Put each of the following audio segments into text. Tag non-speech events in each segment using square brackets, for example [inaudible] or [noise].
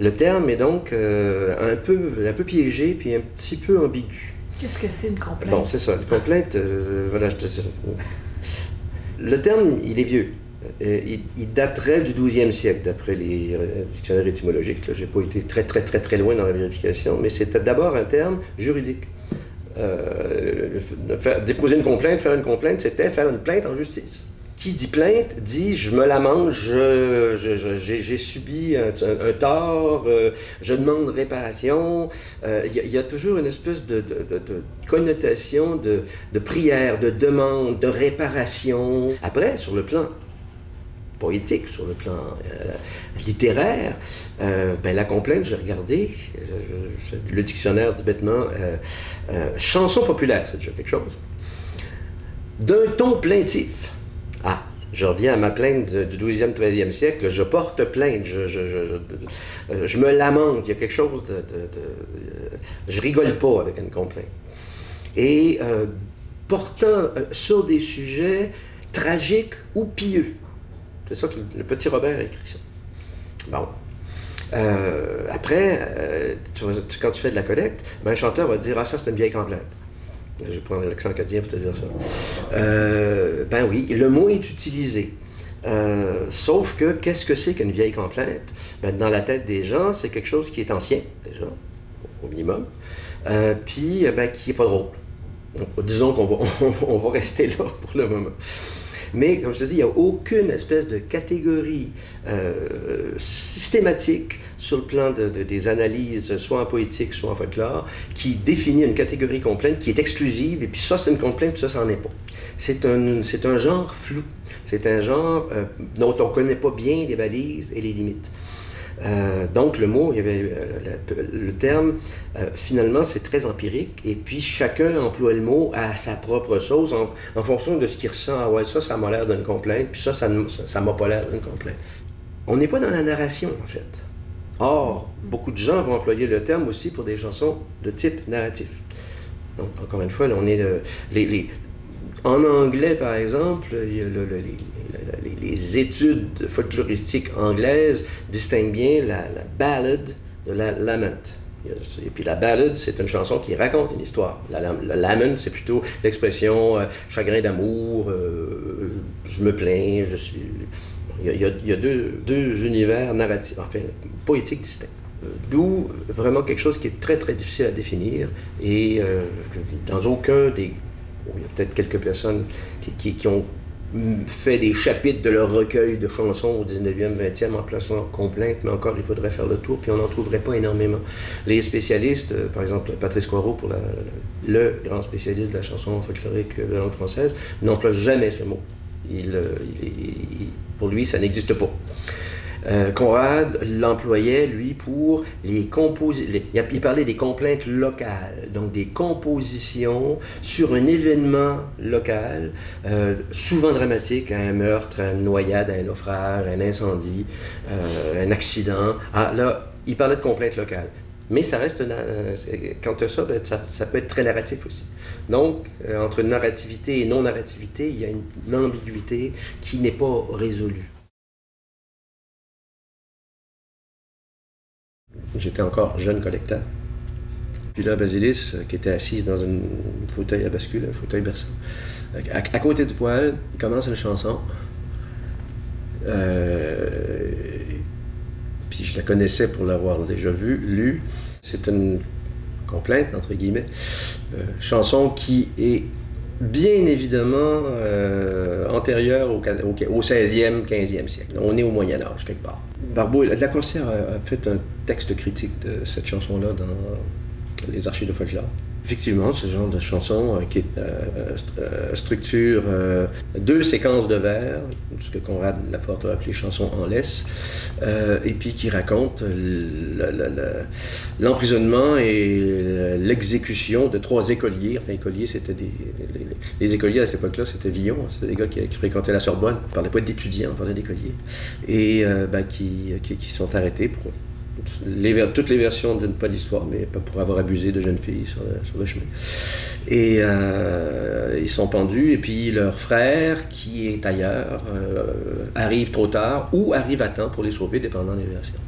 Le terme est donc un, peu, un peu piégé puis un petit peu ambigu. Qu'est-ce que c'est une complainte? Bon, c'est ça. Une complainte, voilà, je te... Le terme, il est vieux. Euh, il, daterait du 12e siècle, d'après les euh, dictionnaires étymologiques. Je n'ai pas été très, très, très, très loin dans la vérification, mais c'était d'abord un terme juridique. Euh, déposer une complainte, faire une complainte, c'était faire une plainte en justice. Qui dit plainte dit je me lamente, j'ai subi un, tort, je demande réparation. Il y, a toujours une espèce de, connotation de, prière, de demande, de réparation. Après, sur le plan poétique, sur le plan euh, littéraire, euh, ben, la complainte, j'ai regardé, euh, le dictionnaire dit bêtement, chanson populaire, c'est déjà quelque chose, d'un ton plaintif. Je reviens à ma plainte du 12e, 13e siècle, je porte plainte, je, je, me lamente, il y a quelque chose de... je rigole pas avec une complainte. Et portant sur des sujets tragiques ou pieux. C'est ça que le petit Robert a écrit ça. Bon. Euh, après, euh, quand tu fais de la collecte, ben, un chanteur va dire Ah, ça, c'est une vieille complainte. Je vais prendre l'accent acadien pour te dire ça. Euh, ben oui, le mot est utilisé. sauf que, qu'est-ce que c'est qu'une vieille complainte? Ben, dans la tête des gens, c'est quelque chose qui est ancien, déjà, au minimum, puis ben, qui n'est pas drôle. disons qu'on va, [laughs] va rester là pour le moment. Mais, comme je te dis, il n'y a aucune espèce de catégorie euh, systématique sur le plan des analyses, soit en poétique, soit en folklore, qui définit une catégorie complainte qui est exclusive, et puis ça, c'est une complainte, puis ça, c'en est pas. C'est un, un genre flou. C'est un genre euh, dont on ne connaît pas bien les balises et les limites. Euh, donc le mot, il y avait, euh, le, terme, euh, finalement, c'est très empirique. Et puis chacun emploie le mot à sa propre chose en, fonction de ce qu'il ressent. Ah ouais, ça, ça m'a l'air d'une complainte, puis ça, ça ne m'a pas l'air d'une complainte. On n'est pas dans la narration, en fait. Or, beaucoup de gens vont employer le terme aussi pour des chansons de type narratif. Donc, encore une fois, on est les, en anglais, par exemple, les, études folkloristiques anglaises distinguent bien la, ballade de la lament. Et puis la ballade, c'est une chanson qui raconte une histoire. La, lament, c'est plutôt l'expression euh, chagrin d'amour, euh, je me plains, je suis... Il y a, deux, deux, univers narratifs, enfin poétiques distincts. D'où vraiment quelque chose qui est très très difficile à définir et euh, dans aucun des il y a peut-être quelques personnes qui, ont fait des chapitres de leur recueil de chansons au 19e, 20e en plaçant complainte, mais encore, il faudrait faire le tour, puis on n'en trouverait pas énormément. Les spécialistes, euh, par exemple Patrice Coirot, pour le grand spécialiste de la chanson folklorique de langue française, n'emploie jamais ce mot. Euh, pour lui, ça n'existe pas. Euh, Conrad l'employait, lui, pour les compositions. Il parlait des complaintes locales, donc des compositions sur un événement local, euh, souvent dramatique, un meurtre, une noyade, un naufrage, un incendie, euh, un accident. Ah, là, il parlait de complaintes locales. Mais ça reste, tu as ça, ben, ça, ça, peut être très narratif aussi. Donc, entre narrativité et non-narrativité, il y a une ambiguïté qui n'est pas résolue. J'étais encore jeune collecteur. Puis là, Basilis, euh, qui était assise dans un fauteuil à bascule, un fauteuil berçant, à, côté du poêle, commence une chanson. Euh, puis je la connaissais pour l'avoir déjà vue, lue. C'est une complainte, entre guillemets, euh, chanson qui est bien évidemment euh, antérieure au, au, 16e, 15e siècle. On est au Moyen Âge, quelque part. Barbeau, la Corsaire a, fait un texte critique de cette chanson-là dans les archives de folklore. Effectivement, ce genre de chanson euh, qui est, euh, euh, structure deux séquences de vers, ce que Conrad Laforte a appelé chanson en laisse, et puis qui raconte l'emprisonnement et l'exécution de trois écoliers. Enfin, écoliers, c'était des, les, écoliers à cette époque-là, c'était Villon, hein, c'était des gars qui, fréquentaient la Sorbonne. On parlait pas d'étudiants, on parlait d'écoliers. Et ben, qui, qui sont arrêtés pour toutes les versions ne disent pas l'histoire, mais pas pour avoir abusé de jeunes filles sur le, chemin. Et euh, ils sont pendus, et puis leur frère, qui est ailleurs, euh, arrive trop tard ou arrive à temps pour les sauver, dépendant des versions.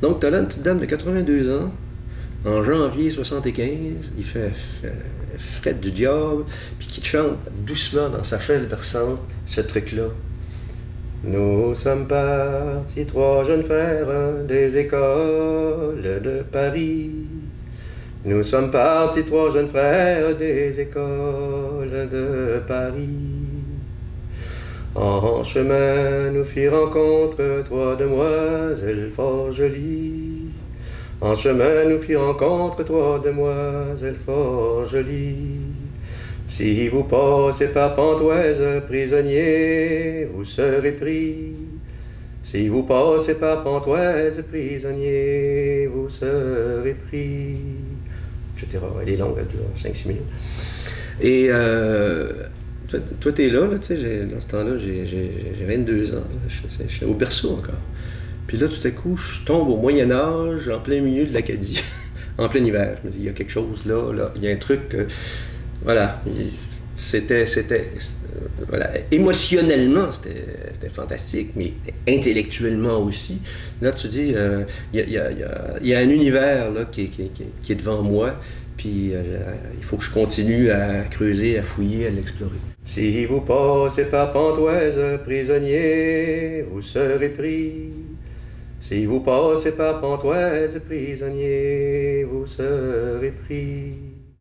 Donc, tu as là une petite dame de 82 ans, en janvier 75, il fait, fret du diable, puis qui te chante doucement dans sa chaise berçante ce truc-là. Nous sommes partis, trois jeunes frères des écoles de Paris. Nous sommes partis, trois jeunes frères des écoles de Paris. En chemin, nous fit rencontre trois demoiselles fort jolies. En chemin, nous fit rencontre trois demoiselles fort jolies. Si vous passez par Pontoise, prisonnier, vous serez pris. Si vous passez par Pontoise, prisonnier, vous serez pris. Etc. Elle est longue, elle dure 5-6 minutes. Et euh, toi, tu es là, tu sais, dans ce temps-là, j'ai 22 ans. Je, suis au berceau encore. Puis là, tout à coup, je tombe au Moyen-Âge, en plein milieu de l'Acadie, [laughs] en plein hiver. Je me dis, il y a quelque chose là, là, il y a un truc. Voilà. C'était, c'était, voilà, émotionnellement, c'était, fantastique, mais intellectuellement aussi. Là, tu dis, euh, il y, a, y, a, un univers là, qui, qui, qui, est devant moi, puis euh, il faut que je continue à creuser, à fouiller, à l'explorer. Si vous passez par Pontoise, prisonnier, vous serez pris. Si vous passez par Pontoise, prisonnier, vous serez pris.